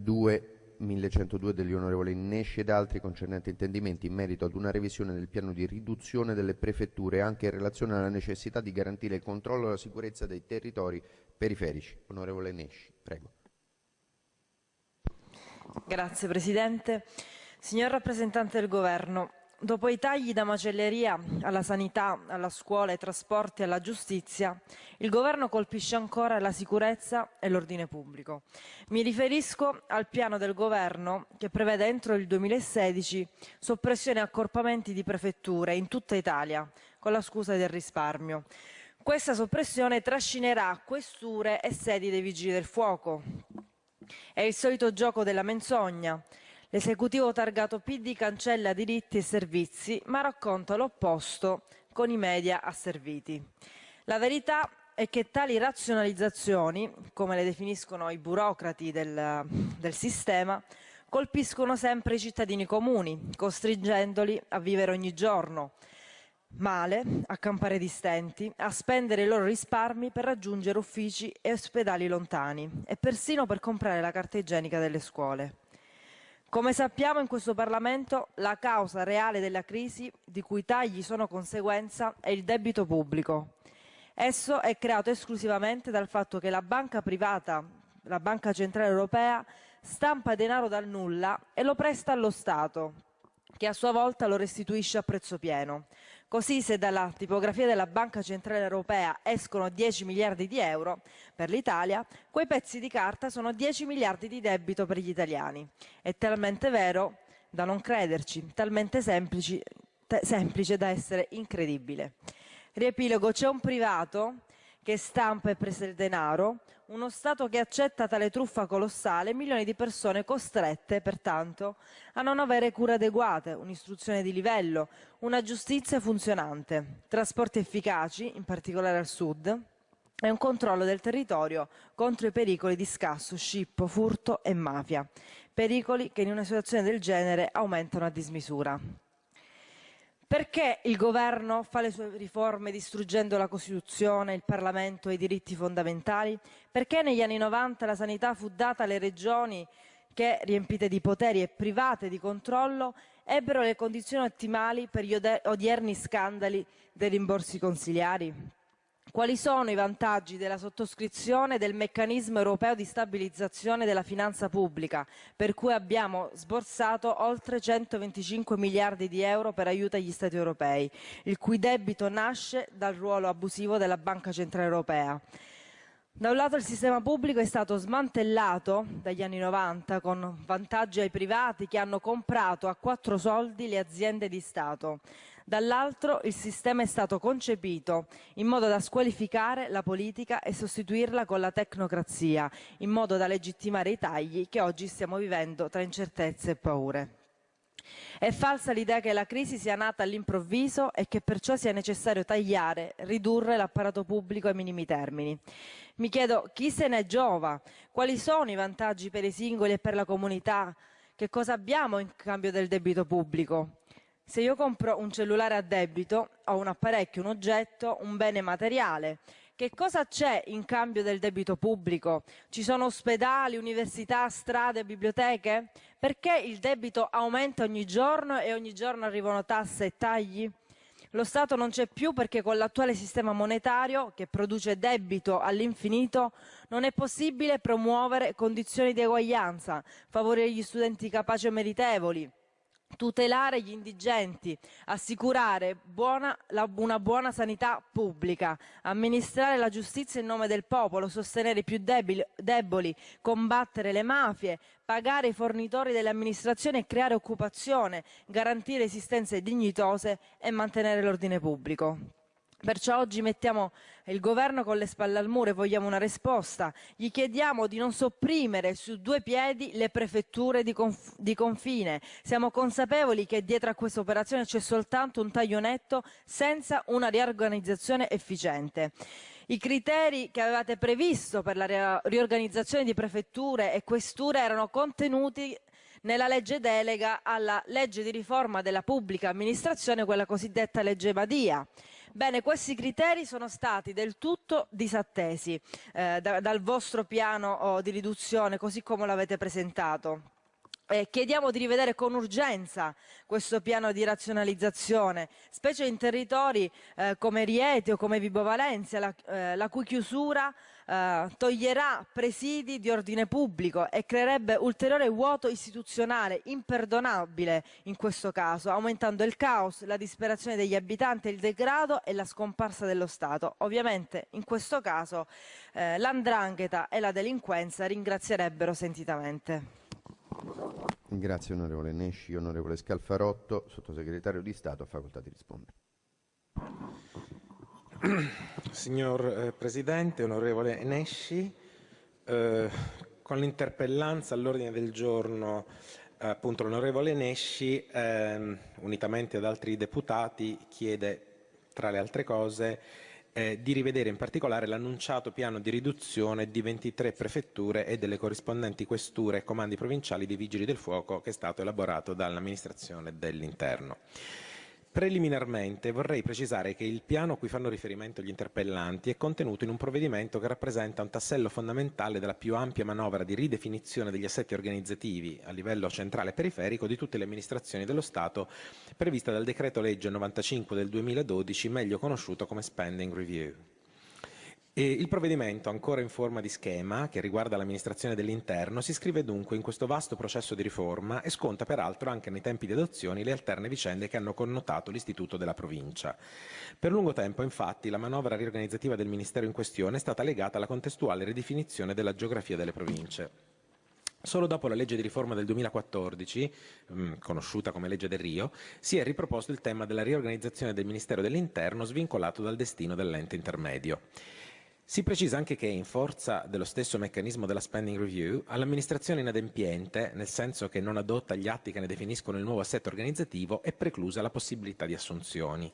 2 1102 degli onorevoli Nesci ed altri concernenti intendimenti in merito ad una revisione del piano di riduzione delle prefetture anche in relazione alla necessità di garantire il controllo e la sicurezza dei territori periferici. Onorevole Nesci, prego. Grazie Presidente. Signor rappresentante del Governo, Dopo i tagli da macelleria alla sanità, alla scuola, ai trasporti, alla giustizia, il governo colpisce ancora la sicurezza e l'ordine pubblico. Mi riferisco al piano del governo che prevede entro il 2016 soppressione e accorpamenti di prefetture in tutta Italia, con la scusa del risparmio. Questa soppressione trascinerà questure e sedi dei vigili del fuoco. È il solito gioco della menzogna L'esecutivo targato PD cancella diritti e servizi, ma racconta l'opposto con i media asserviti. La verità è che tali razionalizzazioni, come le definiscono i burocrati del, del sistema, colpiscono sempre i cittadini comuni, costringendoli a vivere ogni giorno male, a campare di stenti, a spendere i loro risparmi per raggiungere uffici e ospedali lontani e persino per comprare la carta igienica delle scuole. Come sappiamo in questo Parlamento la causa reale della crisi, di cui i tagli sono conseguenza, è il debito pubblico. Esso è creato esclusivamente dal fatto che la banca privata, la Banca Centrale Europea, stampa denaro dal nulla e lo presta allo Stato, che a sua volta lo restituisce a prezzo pieno. Così se dalla tipografia della Banca Centrale Europea escono 10 miliardi di euro per l'Italia, quei pezzi di carta sono 10 miliardi di debito per gli italiani. È talmente vero da non crederci, talmente semplice, semplice da essere incredibile. Riepilogo, c'è un privato che stampa e presa il denaro, uno Stato che accetta tale truffa colossale, milioni di persone costrette, pertanto, a non avere cure adeguate, un'istruzione di livello, una giustizia funzionante, trasporti efficaci, in particolare al sud, e un controllo del territorio contro i pericoli di scasso, scippo, furto e mafia, pericoli che in una situazione del genere aumentano a dismisura. Perché il governo fa le sue riforme distruggendo la Costituzione, il Parlamento e i diritti fondamentali? Perché negli anni 90 la sanità fu data alle regioni che, riempite di poteri e private di controllo, ebbero le condizioni ottimali per gli odierni scandali dei rimborsi consiliari? Quali sono i vantaggi della sottoscrizione del meccanismo europeo di stabilizzazione della finanza pubblica, per cui abbiamo sborsato oltre 125 miliardi di euro per aiuto agli Stati europei, il cui debito nasce dal ruolo abusivo della Banca Centrale Europea? Da un lato il sistema pubblico è stato smantellato dagli anni 90 con vantaggi ai privati che hanno comprato a quattro soldi le aziende di Stato. Dall'altro il sistema è stato concepito in modo da squalificare la politica e sostituirla con la tecnocrazia, in modo da legittimare i tagli che oggi stiamo vivendo tra incertezze e paure. È falsa l'idea che la crisi sia nata all'improvviso e che perciò sia necessario tagliare, ridurre l'apparato pubblico ai minimi termini. Mi chiedo chi se ne giova, quali sono i vantaggi per i singoli e per la comunità, che cosa abbiamo in cambio del debito pubblico. Se io compro un cellulare a debito, ho un apparecchio, un oggetto, un bene materiale. Che cosa c'è in cambio del debito pubblico? Ci sono ospedali, università, strade, biblioteche? Perché il debito aumenta ogni giorno e ogni giorno arrivano tasse e tagli? Lo Stato non c'è più perché con l'attuale sistema monetario, che produce debito all'infinito, non è possibile promuovere condizioni di eguaglianza, favorire gli studenti capaci e meritevoli, tutelare gli indigenti, assicurare buona, la, una buona sanità pubblica, amministrare la giustizia in nome del popolo, sostenere i più debili, deboli, combattere le mafie, pagare i fornitori delle amministrazioni e creare occupazione, garantire esistenze dignitose e mantenere l'ordine pubblico. Perciò oggi mettiamo il governo con le spalle al muro e vogliamo una risposta. Gli chiediamo di non sopprimere su due piedi le prefetture di, conf di confine. Siamo consapevoli che dietro a questa operazione c'è soltanto un taglio netto senza una riorganizzazione efficiente. I criteri che avevate previsto per la riorganizzazione di prefetture e questure erano contenuti nella legge delega alla legge di riforma della pubblica amministrazione, quella cosiddetta legge Madia. Bene, questi criteri sono stati del tutto disattesi eh, da, dal vostro piano oh, di riduzione, così come l'avete presentato. Eh, chiediamo di rivedere con urgenza questo piano di razionalizzazione, specie in territori eh, come Rieti o come Vibo Valencia, la, eh, la cui chiusura eh, toglierà presidi di ordine pubblico e creerebbe ulteriore vuoto istituzionale imperdonabile in questo caso, aumentando il caos, la disperazione degli abitanti, il degrado e la scomparsa dello Stato. Ovviamente in questo caso eh, l'andrangheta e la delinquenza ringrazierebbero sentitamente. Grazie onorevole Nesci, onorevole Scalfarotto, sottosegretario di Stato, ha facoltà di rispondere. Signor eh, Presidente, onorevole Nesci, eh, con l'interpellanza all'ordine del giorno appunto l'onorevole Nesci, eh, unitamente ad altri deputati, chiede tra le altre cose eh, di rivedere in particolare l'annunciato piano di riduzione di 23 prefetture e delle corrispondenti questure e comandi provinciali dei Vigili del Fuoco che è stato elaborato dall'amministrazione dell'interno. Preliminarmente vorrei precisare che il piano a cui fanno riferimento gli interpellanti è contenuto in un provvedimento che rappresenta un tassello fondamentale della più ampia manovra di ridefinizione degli assetti organizzativi a livello centrale e periferico di tutte le amministrazioni dello Stato prevista dal decreto legge 95 del 2012 meglio conosciuto come Spending Review. Il provvedimento, ancora in forma di schema, che riguarda l'amministrazione dell'interno, si iscrive dunque in questo vasto processo di riforma e sconta peraltro anche nei tempi di adozione le alterne vicende che hanno connotato l'istituto della provincia. Per lungo tempo, infatti, la manovra riorganizzativa del Ministero in questione è stata legata alla contestuale ridefinizione della geografia delle province. Solo dopo la legge di riforma del 2014, mh, conosciuta come legge del Rio, si è riproposto il tema della riorganizzazione del Ministero dell'Interno svincolato dal destino dell'ente intermedio. Si precisa anche che, in forza dello stesso meccanismo della spending review, all'amministrazione inadempiente, nel senso che non adotta gli atti che ne definiscono il nuovo assetto organizzativo, è preclusa la possibilità di assunzioni.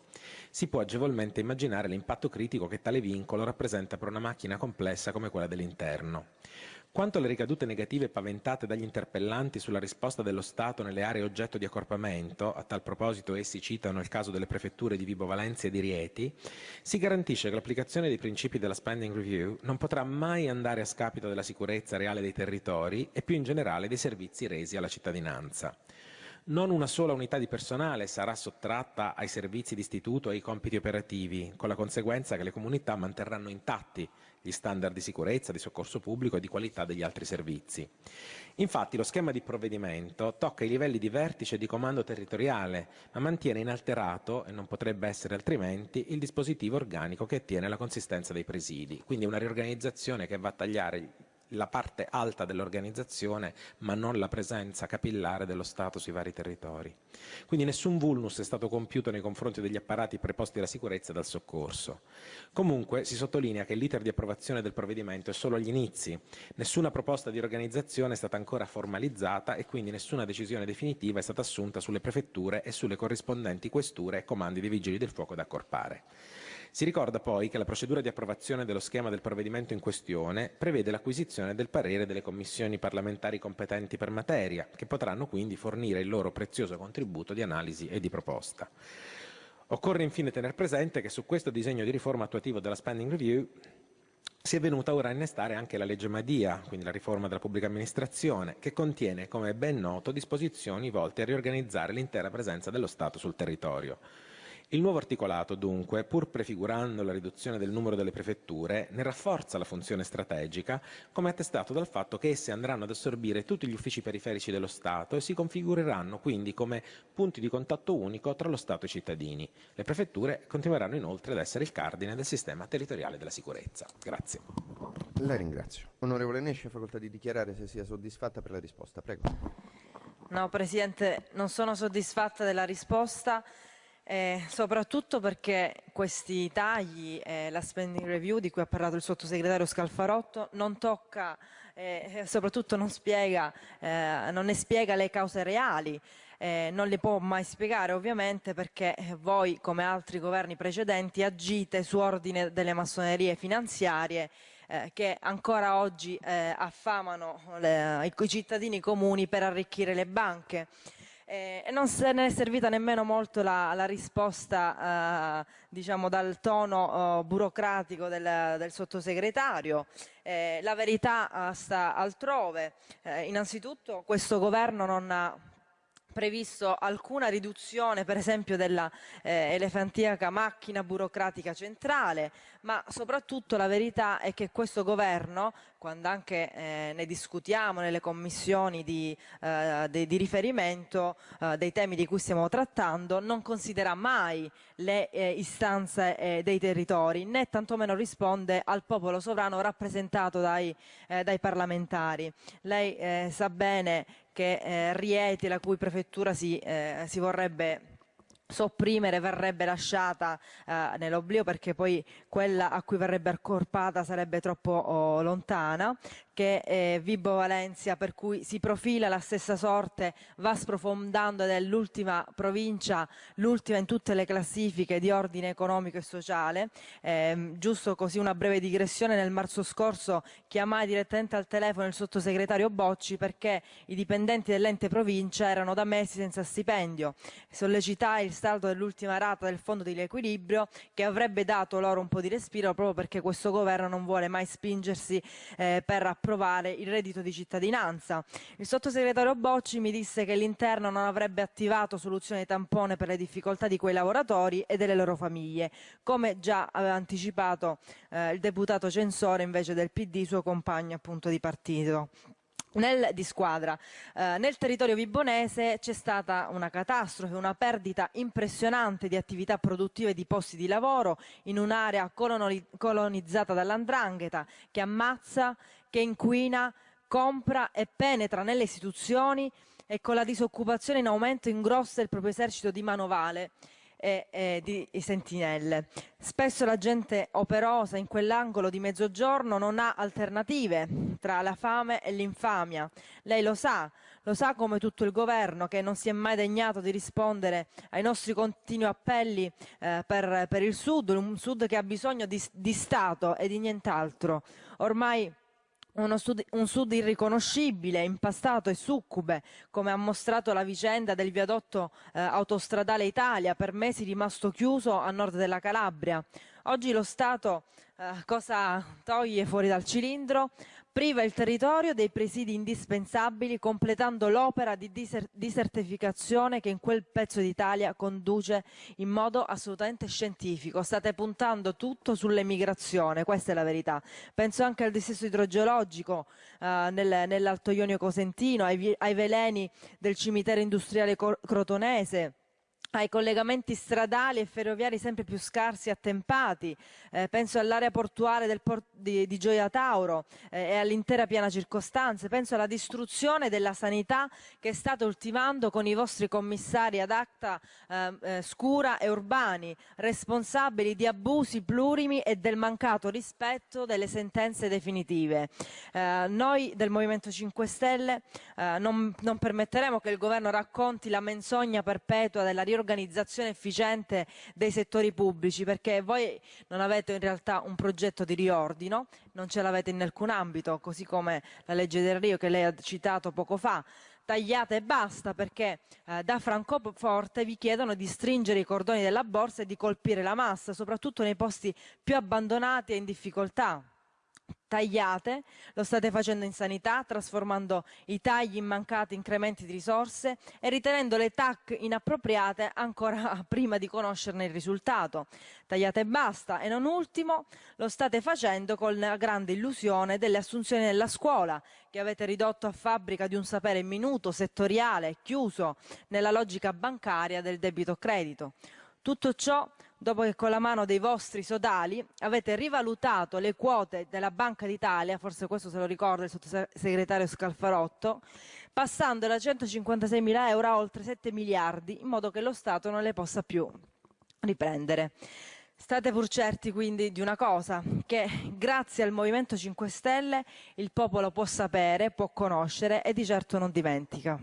Si può agevolmente immaginare l'impatto critico che tale vincolo rappresenta per una macchina complessa come quella dell'interno. Quanto alle ricadute negative paventate dagli interpellanti sulla risposta dello Stato nelle aree oggetto di accorpamento, a tal proposito essi citano il caso delle prefetture di Vibo Valencia e di Rieti, si garantisce che l'applicazione dei principi della spending review non potrà mai andare a scapito della sicurezza reale dei territori e più in generale dei servizi resi alla cittadinanza. Non una sola unità di personale sarà sottratta ai servizi di istituto e ai compiti operativi, con la conseguenza che le comunità manterranno intatti gli standard di sicurezza, di soccorso pubblico e di qualità degli altri servizi. Infatti lo schema di provvedimento tocca i livelli di vertice e di comando territoriale, ma mantiene inalterato, e non potrebbe essere altrimenti, il dispositivo organico che attiene alla consistenza dei presidi. Quindi una riorganizzazione che va a tagliare la parte alta dell'organizzazione, ma non la presenza capillare dello Stato sui vari territori. Quindi nessun vulnus è stato compiuto nei confronti degli apparati preposti alla sicurezza e dal soccorso. Comunque si sottolinea che l'iter di approvazione del provvedimento è solo agli inizi, nessuna proposta di organizzazione è stata ancora formalizzata e quindi nessuna decisione definitiva è stata assunta sulle prefetture e sulle corrispondenti questure e comandi dei vigili del fuoco da accorpare. Si ricorda poi che la procedura di approvazione dello schema del provvedimento in questione prevede l'acquisizione del parere delle commissioni parlamentari competenti per materia, che potranno quindi fornire il loro prezioso contributo di analisi e di proposta. Occorre infine tener presente che su questo disegno di riforma attuativo della Spending Review si è venuta ora a innestare anche la legge Madia, quindi la riforma della pubblica amministrazione, che contiene, come è ben noto, disposizioni volte a riorganizzare l'intera presenza dello Stato sul territorio. Il nuovo articolato, dunque, pur prefigurando la riduzione del numero delle prefetture, ne rafforza la funzione strategica, come attestato dal fatto che esse andranno ad assorbire tutti gli uffici periferici dello Stato e si configureranno quindi come punti di contatto unico tra lo Stato e i cittadini. Le prefetture continueranno inoltre ad essere il cardine del sistema territoriale della sicurezza. Grazie. La ringrazio. Onorevole Nesci, ha facoltà di dichiarare se sia soddisfatta per la risposta. Prego. No, Presidente, non sono soddisfatta della risposta eh, soprattutto perché questi tagli e la spending review di cui ha parlato il sottosegretario Scalfarotto non tocca eh, soprattutto non, spiega, eh, non ne spiega le cause reali eh, non le può mai spiegare ovviamente perché voi come altri governi precedenti agite su ordine delle massonerie finanziarie eh, che ancora oggi eh, affamano le, i cittadini comuni per arricchire le banche. Eh, non se ne è servita nemmeno molto la, la risposta eh, diciamo dal tono eh, burocratico del, del, sottosegretario. Eh, la verità sta altrove. Eh, innanzitutto questo governo non ha previsto alcuna riduzione per esempio della eh, elefantiaca macchina burocratica centrale, ma soprattutto la verità è che questo governo, quando anche eh, ne discutiamo nelle commissioni di, eh, di, di riferimento eh, dei temi di cui stiamo trattando, non considera mai le eh, istanze eh, dei territori, né tantomeno risponde al popolo sovrano rappresentato dai, dai parlamentari. Lei sa bene che eh, Rieti, la cui prefettura si, eh, si vorrebbe sopprimere verrebbe lasciata eh, nell'oblio perché poi quella a cui verrebbe accorpata sarebbe troppo oh, lontana che è Vibo Valencia per cui si profila la stessa sorte va sprofondando ed è l'ultima provincia l'ultima in tutte le classifiche di ordine economico e sociale. Eh, giusto così una breve digressione nel marzo scorso chiamai direttamente al telefono il sottosegretario Bocci perché i dipendenti dell'ente provincia erano da mesi senza stipendio. Sollecitai il saldo dell'ultima rata del fondo di riequilibrio che avrebbe dato loro un po' di respiro proprio perché questo governo non vuole mai spingersi eh, per approvare il reddito di cittadinanza. Il sottosegretario Bocci mi disse che l'interno non avrebbe attivato soluzioni tampone per le difficoltà di quei lavoratori e delle loro famiglie, come già aveva anticipato eh, il deputato Censore invece del PD, suo compagno appunto di partito. Nel, di squadra. Eh, nel territorio vibonese c'è stata una catastrofe, una perdita impressionante di attività produttive e di posti di lavoro in un'area colonizzata dall'andrangheta che ammazza, che inquina, compra e penetra nelle istituzioni e con la disoccupazione in aumento ingrossa il proprio esercito di manovale e, e di sentinelle. Spesso la gente operosa in quell'angolo di mezzogiorno non ha alternative tra la fame e l'infamia. Lei lo sa, lo sa come tutto il governo che non si è mai degnato di rispondere ai nostri continui appelli eh, per, per, il Sud, un Sud che ha bisogno di, di Stato e di nient'altro. Ormai sud, un sud irriconoscibile, impastato e succube, come ha mostrato la vicenda del viadotto eh, autostradale Italia, per mesi rimasto chiuso a nord della Calabria. Oggi lo Stato eh, cosa toglie fuori dal cilindro? priva il territorio dei presidi indispensabili completando l'opera di disertificazione che in quel pezzo d'Italia conduce in modo assolutamente scientifico. State puntando tutto sull'emigrazione, questa è la verità. Penso anche al dissesto idrogeologico eh, nel, nell'Alto Ionio Cosentino, ai, ai veleni del cimitero industriale crotonese ai collegamenti stradali e ferroviari sempre più scarsi e attempati, eh, penso all'area portuale port di, di, Gioia Tauro eh, e all'intera piana circostanze, penso alla distruzione della sanità che state ultimando con i vostri commissari ad acta eh, eh scura e urbani, responsabili di abusi plurimi e del mancato rispetto delle sentenze definitive. Eh, noi del Movimento 5 Stelle eh, non, non permetteremo che il governo racconti la menzogna perpetua della riorganizzazione organizzazione efficiente dei settori pubblici perché voi non avete in realtà un progetto di riordino, non ce l'avete in alcun ambito, così come la legge del Rio che lei ha citato poco fa, tagliate e basta perché eh, da Francoforte vi chiedono di stringere i cordoni della borsa e di colpire la massa, soprattutto nei posti più abbandonati e in difficoltà tagliate, lo state facendo in sanità, trasformando i tagli in mancati incrementi di risorse e ritenendo le TAC inappropriate ancora prima di conoscerne il risultato. Tagliate e basta e non ultimo lo state facendo con la grande illusione delle assunzioni nella scuola che avete ridotto a fabbrica di un sapere minuto, settoriale, chiuso nella logica bancaria del debito credito. Tutto ciò dopo che con la mano dei vostri sodali avete rivalutato le quote della Banca d'Italia, forse questo se lo ricorda il sottosegretario Scalfarotto, passando da 156 mila euro a oltre 7 miliardi, in modo che lo Stato non le possa più riprendere. State pur certi quindi di una cosa, che grazie al Movimento 5 Stelle il popolo può sapere, può conoscere e di certo non dimentica.